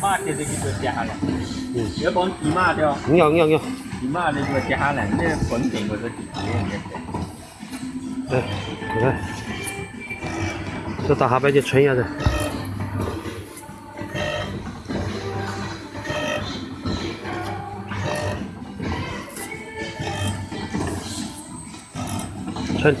马贴这个就接下来，嗯，要帮骑马的，nhiều nhiều nhiều 骑马的就接下来，那本顶我是几十年的。đây đây. Cho ta hạ bây giờ chuyển ra đây. Chuyển